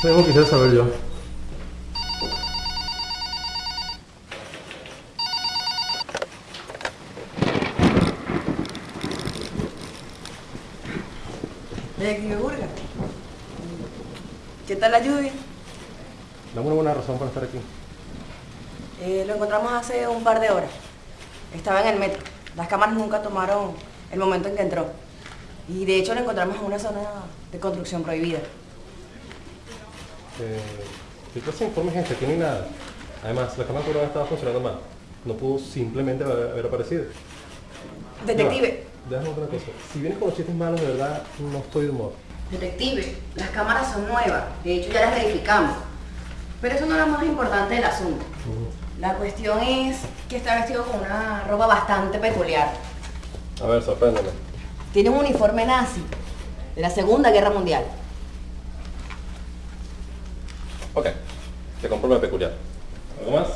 quisiera saber yo. ¿Qué tal la lluvia? Dame una buena razón para estar aquí. Eh, lo encontramos hace un par de horas. Estaba en el metro. Las cámaras nunca tomaron el momento en que entró. Y de hecho lo encontramos en una zona de construcción prohibida. Eh, ¿Qué clase de informes es este? Aquí no hay nada. Además, la cámara de estaba funcionando mal. No pudo simplemente haber, aparecido. Detective. Va, Déjame otra cosa. Si vienes con los chistes malos, de verdad, no estoy de humor. Detective, las cámaras son nuevas. De hecho ya las verificamos. Pero eso no es lo más importante del asunto. La cuestión es que está vestido con una ropa bastante peculiar. A ver, sorpréndeme. Tiene un uniforme nazi de la Segunda Guerra Mundial. Ok, te compro una peculiar. ¿Algo más?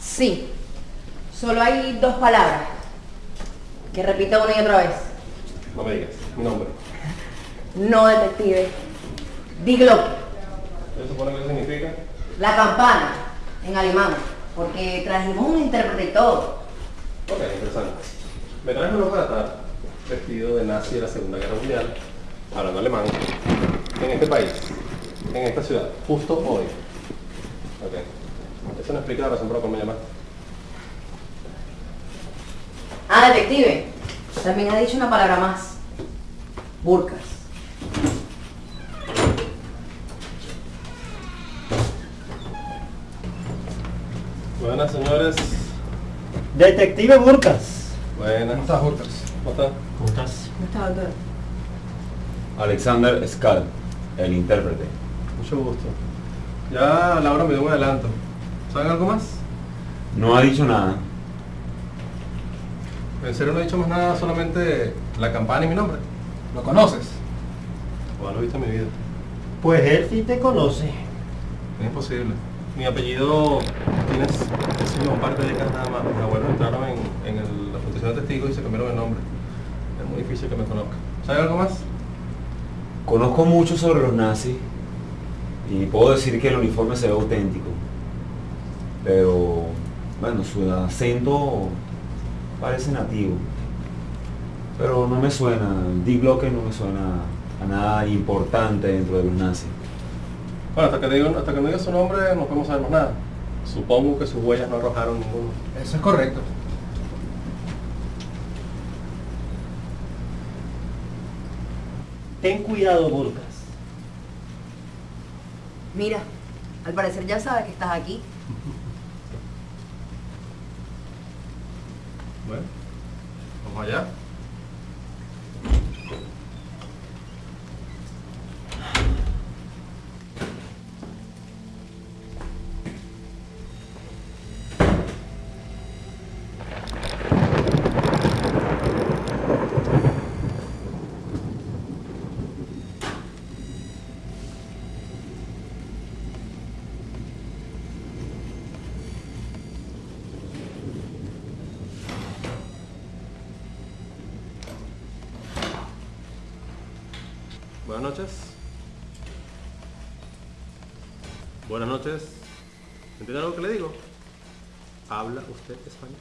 Sí. Solo hay dos palabras. Que repita una y otra vez. No me digas. Mi nombre. No, detective. Diglock. ¿Eso supone que eso significa? La campana. En alemán. Porque trajimos un todo. Ok, interesante. Me traes un para vestido de nazi de la Segunda Guerra Mundial, hablando alemán, en este país, en esta ciudad, justo hoy. Ok. Eso no explica la razón por la cual me llamaste. Ah, detective. También ha dicho una palabra más. Burcas. Buenas, señores. Detective Burcas. Buenas. ¿Cómo estás, Hurtas? ¿Cómo están? ¿Cómo estás? ¿No está, doctor? Alexander Skal, el intérprete. Mucho gusto. Ya Laura me dio un adelanto. ¿Saben algo más? No ha dicho nada. En serio no he dicho más nada, solamente la campana y mi nombre. ¿Lo conoces? O lo he visto en mi vida. Pues él sí te conoce. Es imposible. Mi apellido tiene sino un par de décadas nada más. Mis abuelos entraron en, en el- la protección de testigos y se cambiaron el nombre. Es muy difícil que me conozca. ¿Sabe algo más? Conozco mucho sobre los nazis y puedo decir que el uniforme se ve auténtico. Pero, bueno, su acento parece nativo. Pero no me suena, Dick Blocker no me suena a nada importante dentro de los nazis. Bueno, hasta que, digo, hasta que no diga su nombre no podemos saber más nada. Supongo que sus huellas no arrojaron ninguno. Eso es correcto. Ten cuidado, Burcas. Mira, al parecer ya sabe que estás aquí. Bueno, vamos allá. Buenas noches. ¿Entiende algo que le digo? ¿Habla usted español?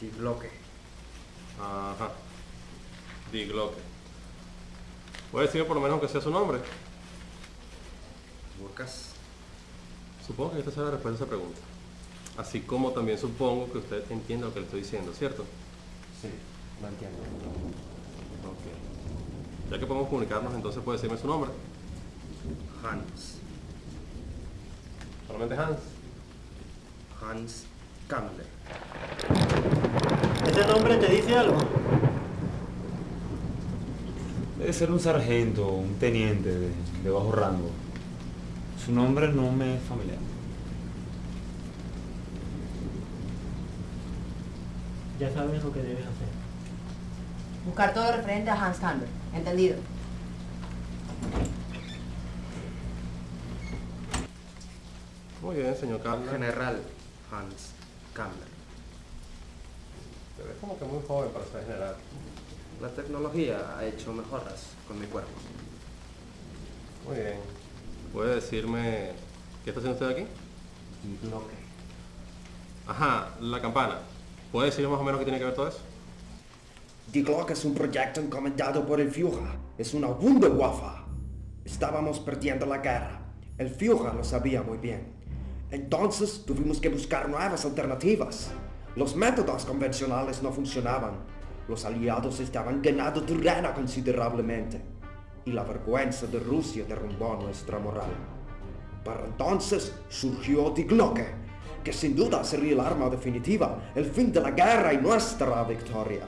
Digloque. Ajá. Digloque. Puede decirme por lo menos aunque sea su nombre. Burcas. Supongo que esta sea la respuesta a esa pregunta. Así como también supongo que usted entiende lo que le estoy diciendo, ¿cierto? Sí, lo entiendo. Ok. Ya que podemos comunicarnos, entonces puede decirme su nombre. Hans. Solamente Hans. Hans Kammler. ¿Ese nombre te dice algo? Debe ser un sargento, un teniente de, de bajo rango. Su nombre no me es familiar. Ya sabes lo que debes hacer. Buscar todo referente a Hans Campbell. ¿Entendido? Muy bien, señor Carlos. General Hans Kammler. Te ves como que muy joven para ser general. La tecnología ha hecho mejoras con mi cuerpo. Muy bien. ¿Puede decirme qué está haciendo usted aquí? Glocke. Ajá, la campana. ¿Puede decirme más o menos qué tiene que ver todo eso? Die Glocke es un proyecto encomendado por el Führer. Es una Wunderwaffe. Estábamos perdiendo la guerra. El Führer lo sabía muy bien. Entonces tuvimos que buscar nuevas alternativas. Los métodos convencionales no funcionaban. Los aliados estaban ganando terreno considerablemente. Y la vergüenza de Rusia derrumbó nuestra moral. Para entonces surgió Die Glocke, que sin duda sería el arma definitiva, el fin de la guerra y nuestra victoria.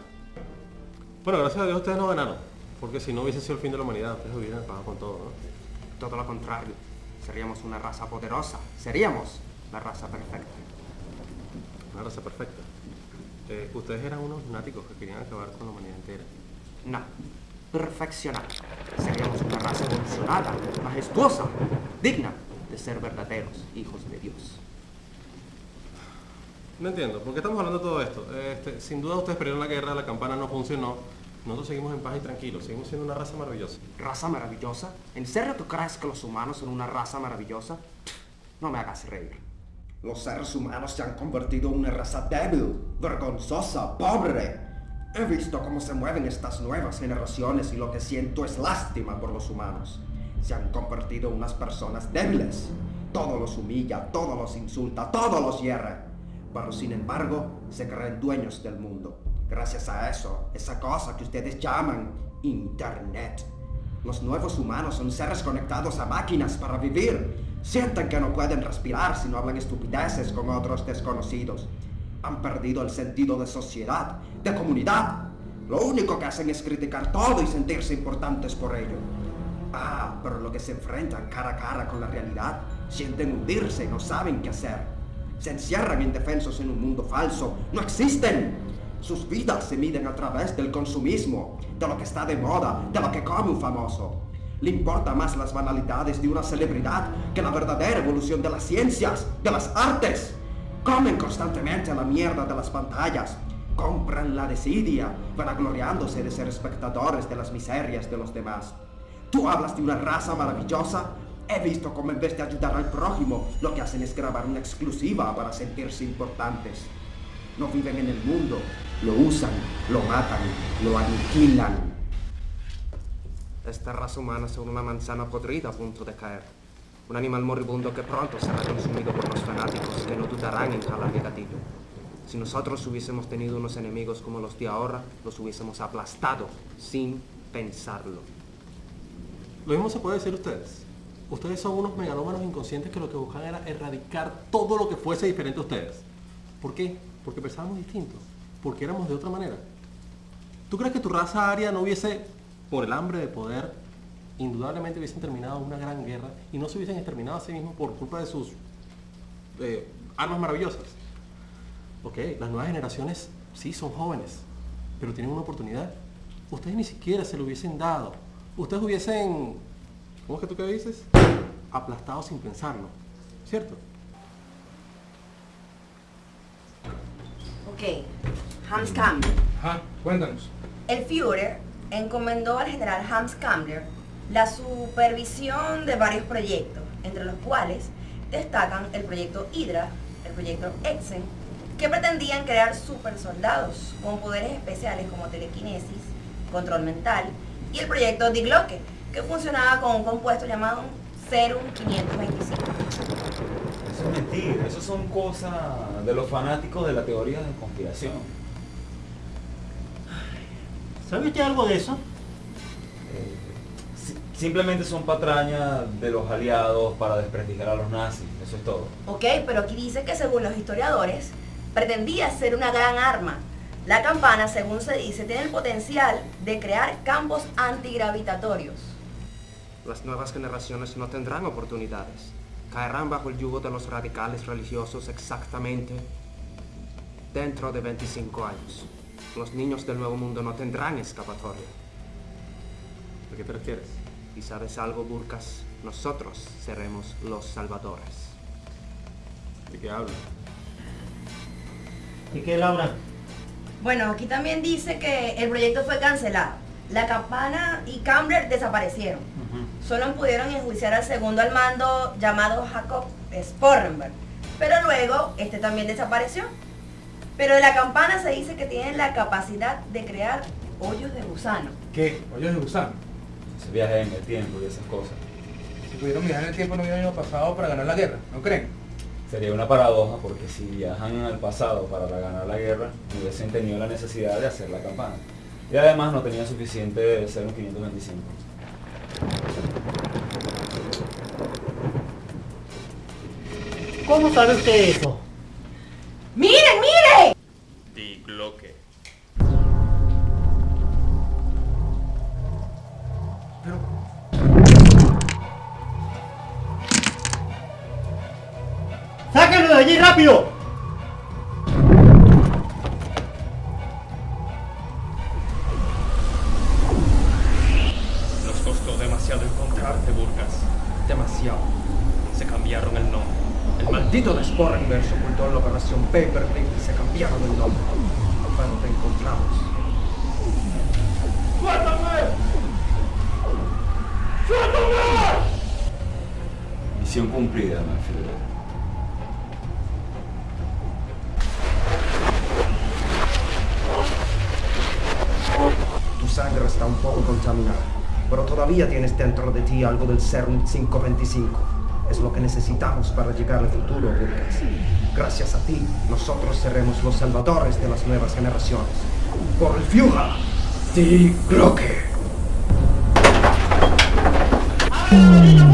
Bueno, gracias a Dios ustedes no ganaron. Porque si no hubiese sido el fin de la humanidad, ustedes hubieran pagado con todo, ¿no? Todo lo contrario. Seríamos una raza poderosa. Seríamos la raza perfecta. Una raza perfecta. Eh, ustedes eran unos lunáticos que querían acabar con la humanidad entera. No. Perfeccionada. Seríamos una raza evolucionada, majestuosa, digna de ser verdaderos hijos de Dios. No entiendo, ¿por qué estamos hablando de todo esto? Este, sin duda ustedes perdieron la guerra, la campana no funcionó. Nosotros seguimos en paz y tranquilos, seguimos siendo una raza maravillosa. ¿Raza maravillosa? ¿En serio tú crees que los humanos son una raza maravillosa? No me hagas reír. Los seres humanos se han convertido en una raza débil, vergonzosa, pobre. He visto cómo se mueven estas nuevas generaciones y lo que siento es lástima por los humanos. Se han convertido en unas personas débiles. Todo los humilla, todo los insulta, todo los hierre. Pero sin embargo, se creen dueños del mundo. Gracias a eso, esa cosa que ustedes llaman Internet. Los nuevos humanos son seres conectados a máquinas para vivir. Sienten que no pueden respirar si no hablan estupideces con otros desconocidos. Han perdido el sentido de sociedad, de comunidad. Lo único que hacen es criticar todo y sentirse importantes por ello. Ah, pero lo que se enfrentan cara a cara con la realidad, sienten hundirse y no saben qué hacer. Se encierran indefensos en un mundo falso. ¡No existen! Sus vidas se miden a través del consumismo, de lo que está de moda, de lo que come un famoso. Le importa más las banalidades de una celebridad que la verdadera evolución de las ciencias, de las artes. Comen constantemente la mierda de las pantallas. Compran la desidia, vanagloriándose de ser espectadores de las miserias de los demás. Tú hablas de una raza maravillosa. He visto cómo en vez de ayudar al prójimo, lo que hacen es grabar una exclusiva para sentirse importantes. No viven en el mundo, lo usan, lo matan, lo aniquilan. Esta raza humana es una manzana podrida a punto de caer. Un animal moribundo que pronto será consumido por los fanáticos que no dudarán en jalar el gatillo. Si nosotros hubiésemos tenido unos enemigos como los de ahora, los hubiésemos aplastado sin pensarlo. Lo mismo se puede decir ustedes. Ustedes son unos megalómanos inconscientes que lo que buscan era erradicar todo lo que fuese diferente a ustedes. ¿Por qué? Porque pensábamos distinto. Porque éramos de otra manera. ¿Tú crees que tu raza aria no hubiese, por el hambre de poder, indudablemente hubiesen terminado una gran guerra y no se hubiesen exterminado a sí mismos por culpa de sus eh, armas maravillosas? Ok, las nuevas generaciones sí son jóvenes, pero tienen una oportunidad. Ustedes ni siquiera se lo hubiesen dado. Ustedes hubiesen, ¿cómo es que tú qué dices? Aplastado sin pensarlo, ¿cierto? Ok, Hans Kammler. Ajá, cuéntanos. El Führer encomendó al general Hans Kammler la supervisión de varios proyectos, entre los cuales destacan el proyecto Hydra, el proyecto Exen, que pretendían crear supersoldados con poderes especiales como telequinesis, control mental, y el proyecto Die Glocke, que funcionaba con un compuesto llamado Serum 525. Eso es mentira, eso son cosas de los fanáticos de la teoría de conspiración. ¿Sabe usted algo de eso? Eh, si- simplemente son patrañas de los aliados para desprestigiar a los nazis, eso es todo. Ok, pero aquí dice que según los historiadores, pretendía ser una gran arma. La campana, según se dice, tiene el potencial de crear campos antigravitatorios. Las nuevas generaciones no tendrán oportunidades. Caerán bajo el yugo de los radicales religiosos exactamente dentro de 25 años. Los niños del Nuevo Mundo no tendrán escapatoria. ¿A qué te refieres? Y sabes algo, Burkas, nosotros seremos los salvadores. ¿De qué hablas? ¿Y qué, Laura? Bueno, aquí también dice que el proyecto fue cancelado. La campana y Campbell desaparecieron. Solo pudieron enjuiciar al segundo al mando llamado Jacob Sporrenberg, pero luego este también desapareció. Pero de la campana se dice que tienen la capacidad de crear hoyos de gusano. ¿Qué? Hoyos de gusano. Ese viaje en el tiempo y esas cosas. Si pudieron viajar en el tiempo no hubieran ido pasado para ganar la guerra, ¿no creen? Sería una paradoja porque si viajan al pasado para ganar la guerra, no hubiesen tenido la necesidad de hacer la campana. Y además no tenían suficiente de ser un 525. ¿Cómo sabe usted eso? Sporrenberg se ocultó en la operación Paperclip y se cambiaron el nombre. Bueno, te encontramos. Misión cumplida. Tu sangre está un poco contaminada, pero todavía tienes dentro de ti algo del Serum 525. Es lo que necesitamos para llegar al futuro, Burgas. Gracias a ti, nosotros seremos los salvadores de las nuevas generaciones. Por el Führer, Die Glocke. ¡Ah,